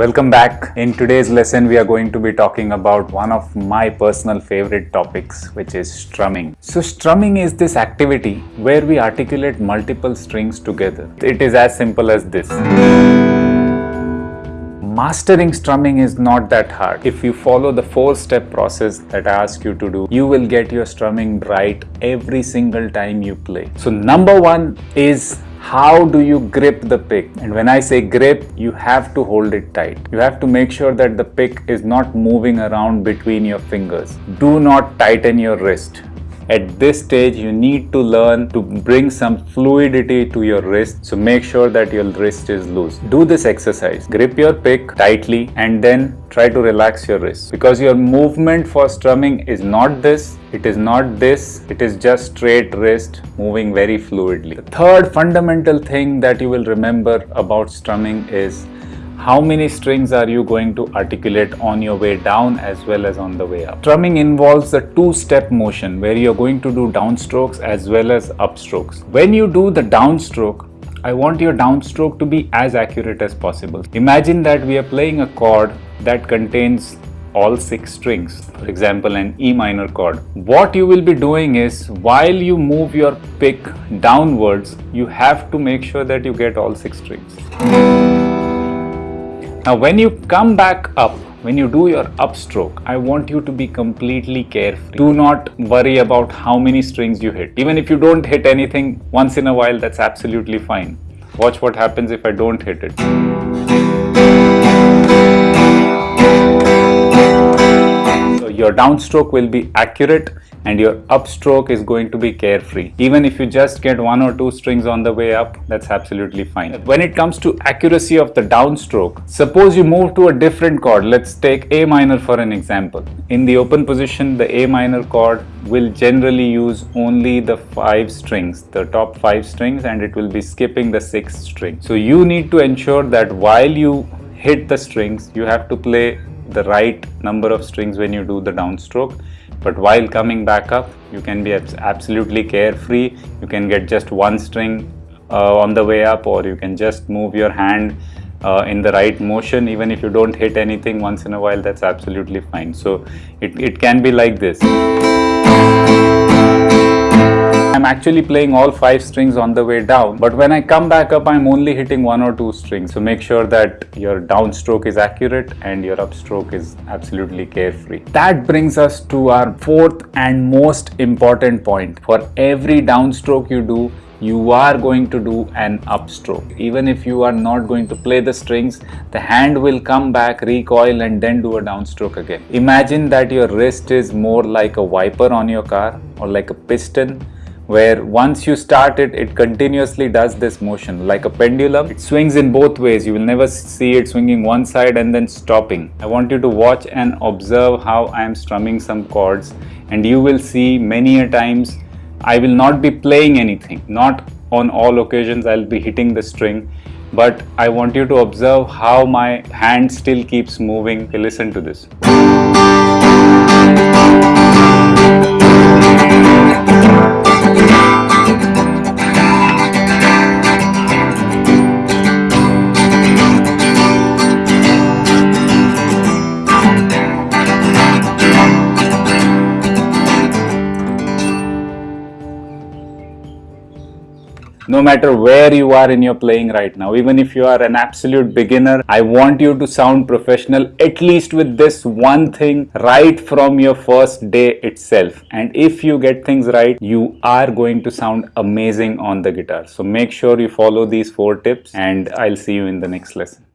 Welcome back. In today's lesson, we are going to be talking about one of my personal favorite topics, which is strumming. So strumming is this activity where we articulate multiple strings together. It is as simple as this. Mastering strumming is not that hard. If you follow the four step process that I ask you to do, you will get your strumming right every single time you play. So number one is how do you grip the pick? And when I say grip you have to hold it tight. You have to make sure that the pick is not moving around between your fingers. Do not tighten your wrist at this stage you need to learn to bring some fluidity to your wrist. So make sure that your wrist is loose. Do this exercise. Grip your pick tightly and then try to relax your wrist. Because your movement for strumming is not this it is not this it is just straight wrist moving very fluidly. The third fundamental thing that you will remember about strumming is how many strings are you going to articulate on your way down as well as on the way up. Strumming involves a two-step motion where you're going to do downstrokes as well as upstrokes. When you do the downstroke, I want your downstroke to be as accurate as possible. Imagine that we are playing a chord that contains all six strings, for example an E minor chord. What you will be doing is while you move your pick downwards, you have to make sure that you get all six strings. Now when you come back up, when you do your upstroke, I want you to be completely carefree. Do not worry about how many strings you hit. Even if you don't hit anything once in a while, that's absolutely fine. Watch what happens if I don't hit it. Your downstroke will be accurate and your upstroke is going to be carefree. Even if you just get one or two strings on the way up, that's absolutely fine. When it comes to accuracy of the downstroke, suppose you move to a different chord. Let's take A minor for an example. In the open position, the A minor chord will generally use only the five strings, the top five strings, and it will be skipping the sixth string. So you need to ensure that while you hit the strings, you have to play the right number of strings when you do the downstroke. But while coming back up you can be absolutely carefree. You can get just one string uh, on the way up or you can just move your hand uh, in the right motion. Even if you don't hit anything once in a while that's absolutely fine. So it, it can be like this actually playing all five strings on the way down but when I come back up I'm only hitting one or two strings so make sure that your downstroke is accurate and your upstroke is absolutely carefree. That brings us to our fourth and most important point. For every downstroke you do you are going to do an upstroke. Even if you are not going to play the strings, the hand will come back, recoil and then do a downstroke again. Imagine that your wrist is more like a wiper on your car or like a piston where once you start it, it continuously does this motion like a pendulum. It swings in both ways. You will never see it swinging one side and then stopping. I want you to watch and observe how I am strumming some chords and you will see many a times I will not be playing anything. Not on all occasions I'll be hitting the string but I want you to observe how my hand still keeps moving. Listen to this. No matter where you are in your playing right now even if you are an absolute beginner i want you to sound professional at least with this one thing right from your first day itself. And if you get things right you are going to sound amazing on the guitar. So make sure you follow these four tips and i'll see you in the next lesson